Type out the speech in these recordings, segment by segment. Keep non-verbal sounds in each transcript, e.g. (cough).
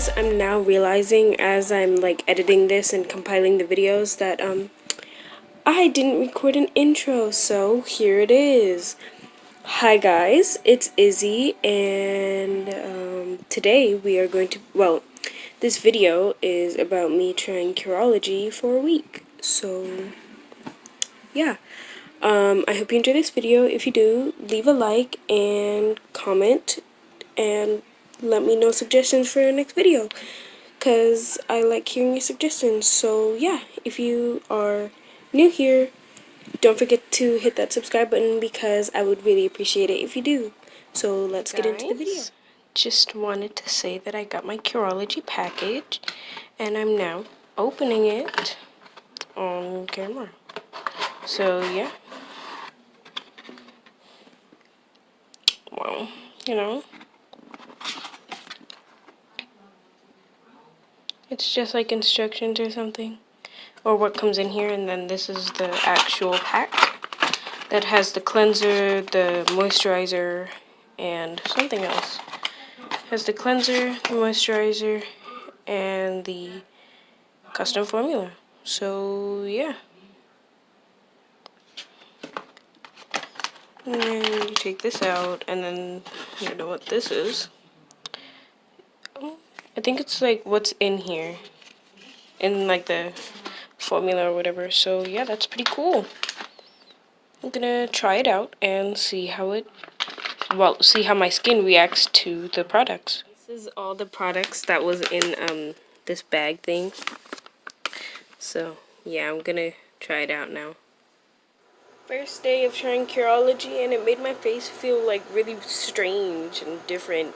guys, I'm now realizing as I'm like editing this and compiling the videos that um I didn't record an intro, so here it is. Hi guys, it's Izzy and um, today we are going to, well, this video is about me trying Curology for a week. So, yeah. Um, I hope you enjoy this video. If you do, leave a like and comment and let me know suggestions for your next video. Because I like hearing your suggestions. So, yeah, if you are new here, don't forget to hit that subscribe button because I would really appreciate it if you do. So, let's Guys, get into the video. Just wanted to say that I got my Curology package and I'm now opening it on camera. So, yeah. Well, you know. It's just like instructions or something. Or what comes in here and then this is the actual pack that has the cleanser, the moisturizer, and something else. It has the cleanser, the moisturizer, and the custom formula. So, yeah. And then you take this out, and then you know what this is. I think it's like what's in here. In like the formula or whatever. So yeah, that's pretty cool. I'm gonna try it out and see how it, well, see how my skin reacts to the products. This is all the products that was in um, this bag thing. So yeah, I'm gonna try it out now. First day of trying Curology and it made my face feel like really strange and different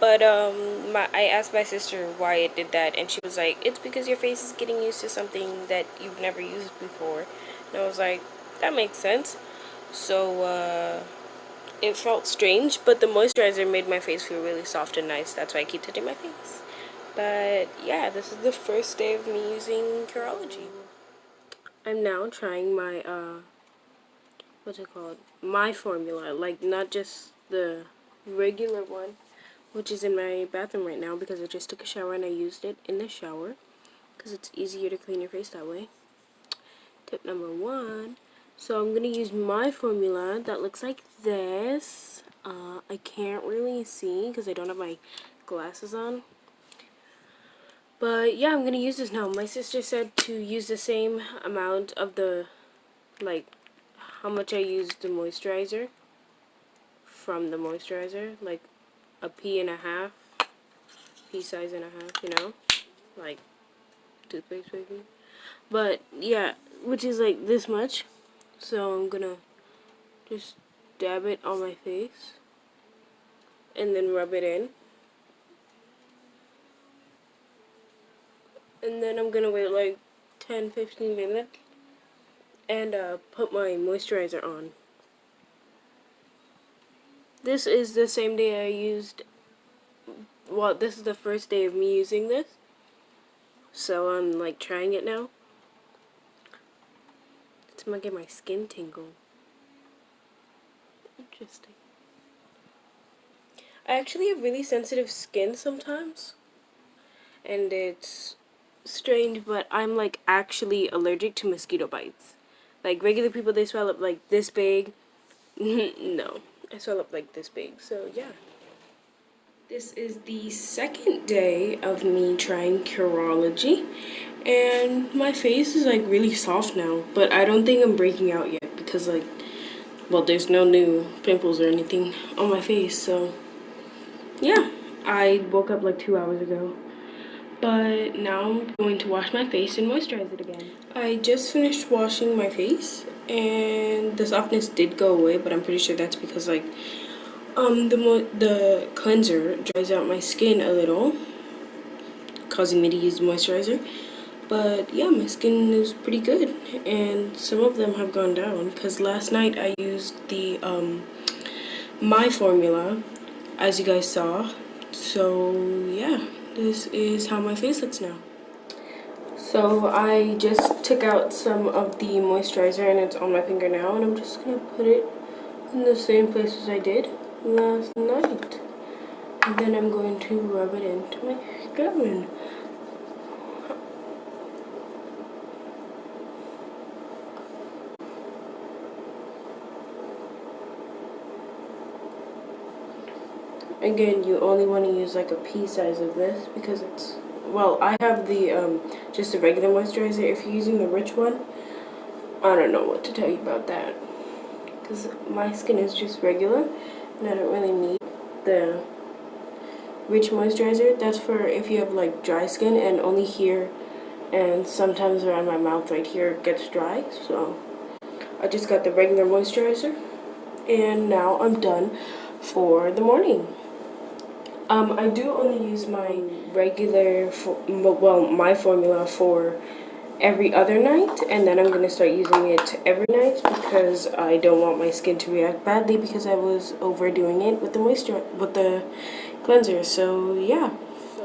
but um, my, I asked my sister why it did that, and she was like, it's because your face is getting used to something that you've never used before. And I was like, that makes sense. So uh, it felt strange, but the moisturizer made my face feel really soft and nice. That's why I keep touching my face. But yeah, this is the first day of me using Curology. I'm now trying my, uh, what's it called? My formula, like not just the regular one which is in my bathroom right now because I just took a shower and I used it in the shower because it's easier to clean your face that way. Tip number one. So I'm going to use my formula that looks like this. Uh, I can't really see because I don't have my glasses on. But yeah, I'm going to use this now. My sister said to use the same amount of the, like, how much I used the moisturizer from the moisturizer. Like, a pea and a half, pea size and a half, you know, like toothpaste maybe. But yeah, which is like this much. So I'm gonna just dab it on my face and then rub it in. And then I'm gonna wait like 10-15 minutes and uh, put my moisturizer on. This is the same day I used, well, this is the first day of me using this. So I'm like trying it now. It's gonna get my skin tingle. Interesting. I actually have really sensitive skin sometimes. And it's strange, but I'm like actually allergic to mosquito bites. Like regular people, they swell up like this big. (laughs) no. I swell up like this big. So yeah. This is the second day of me trying Curology. And my face is like really soft now. But I don't think I'm breaking out yet. Because like, well there's no new pimples or anything on my face. So yeah. I woke up like two hours ago. But now I'm going to wash my face and moisturize it again. I just finished washing my face and the softness did go away but I'm pretty sure that's because like um the the cleanser dries out my skin a little causing me to use moisturizer. But yeah my skin is pretty good and some of them have gone down because last night I used the um my formula as you guys saw. So yeah this is how my face looks now so I just took out some of the moisturizer and it's on my finger now and I'm just going to put it in the same place as I did last night. then I'm going to rub it into my skin. Again, you only want to use like a pea size of this because it's, well, I have the, um, just a regular moisturizer. If you're using the rich one, I don't know what to tell you about that. Because my skin is just regular and I don't really need the rich moisturizer. That's for if you have like dry skin and only here and sometimes around my mouth right here gets dry. So I just got the regular moisturizer and now I'm done for the morning. Um, I do only use my regular, well, my formula for every other night and then I'm going to start using it every night because I don't want my skin to react badly because I was overdoing it with the moisture with the cleanser. So yeah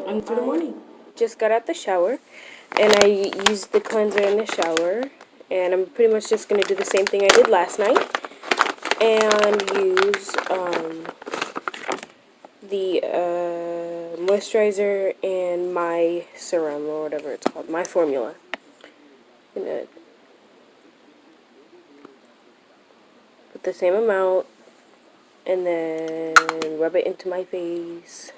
I'm for the morning. Just got out the shower and I used the cleanser in the shower and I'm pretty much just going to do the same thing I did last night and use um, the uh, moisturizer and my serum or whatever it's called, my formula. gonna put the same amount and then rub it into my face.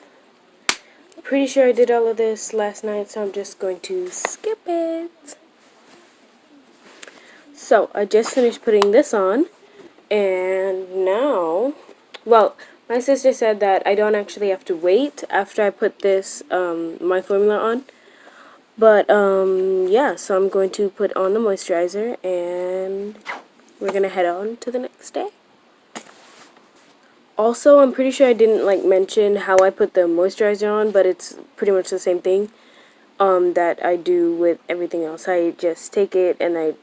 Pretty sure I did all of this last night, so I'm just going to skip it. So, I just finished putting this on, and now, well, my sister said that I don't actually have to wait after I put this, um, my formula on. But, um, yeah, so I'm going to put on the moisturizer and we're going to head on to the next day. Also, I'm pretty sure I didn't, like, mention how I put the moisturizer on, but it's pretty much the same thing, um, that I do with everything else. I just take it and I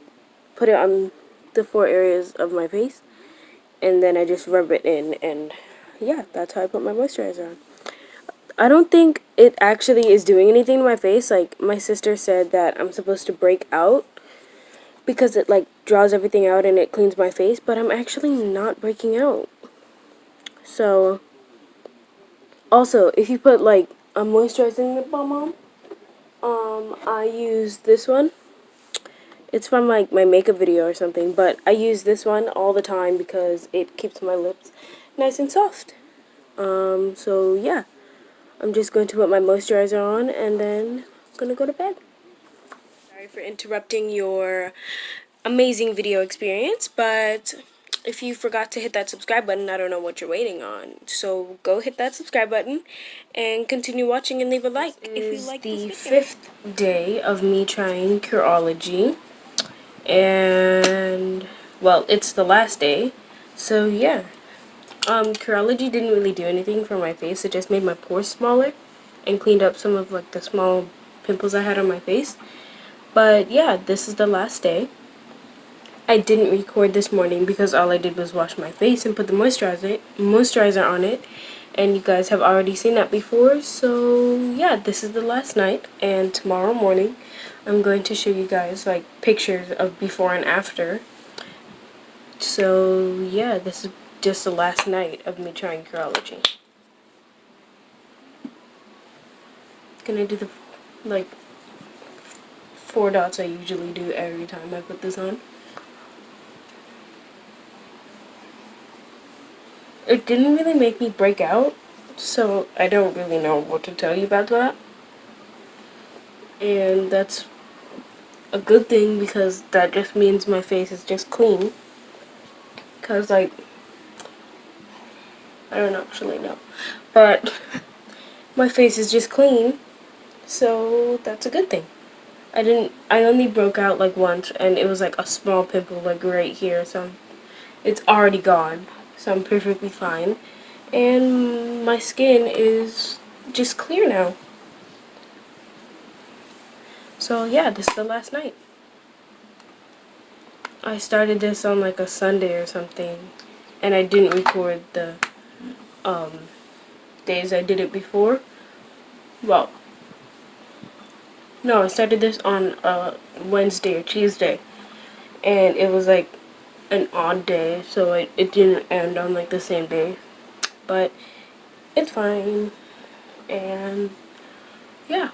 put it on the four areas of my face, and then I just rub it in and yeah, that's how I put my moisturizer on. I don't think it actually is doing anything to my face. Like, my sister said that I'm supposed to break out because it, like, draws everything out and it cleans my face, but I'm actually not breaking out. So, also, if you put, like, a moisturizing lip balm on, um, I use this one. It's from, like, my makeup video or something, but I use this one all the time because it keeps my lips nice and soft. Um, so yeah, I'm just going to put my moisturizer on and then I'm going to go to bed. Sorry for interrupting your amazing video experience, but if you forgot to hit that subscribe button, I don't know what you're waiting on. So go hit that subscribe button and continue watching and leave a like if you like the fifth day of me trying Curology. And, well, it's the last day. So, yeah. Um, Curology didn't really do anything for my face. It just made my pores smaller and cleaned up some of like the small pimples I had on my face. But yeah, this is the last day. I didn't record this morning because all I did was wash my face and put the moisturizer moisturizer on it. And you guys have already seen that before. So yeah, this is the last night. And tomorrow morning, I'm going to show you guys like pictures of before and after. So yeah, this is just the last night of me trying Curology. Gonna do the, like, four dots I usually do every time I put this on. It didn't really make me break out, so I don't really know what to tell you about that. And that's a good thing because that just means my face is just clean. Because, like, I don't actually know. But my face is just clean, so that's a good thing. I didn't, I only broke out like once, and it was like a small pimple like right here, so it's already gone. So I'm perfectly fine. And my skin is just clear now. So yeah, this is the last night. I started this on like a Sunday or something, and I didn't record the um, days I did it before. Well, no, I started this on uh, Wednesday or Tuesday, and it was like an odd day, so it, it didn't end on like the same day, but it's fine. and yeah,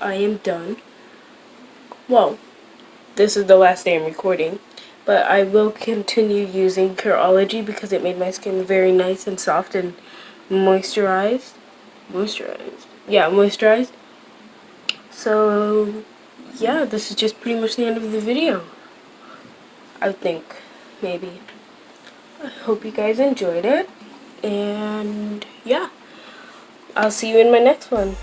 I am done. Well, this is the last day I'm recording, but I will continue using Curology because it made my skin very nice and soft and moisturized. Moisturized. Yeah, moisturized. So, yeah, this is just pretty much the end of the video. I think, maybe. I hope you guys enjoyed it. And, yeah. I'll see you in my next one.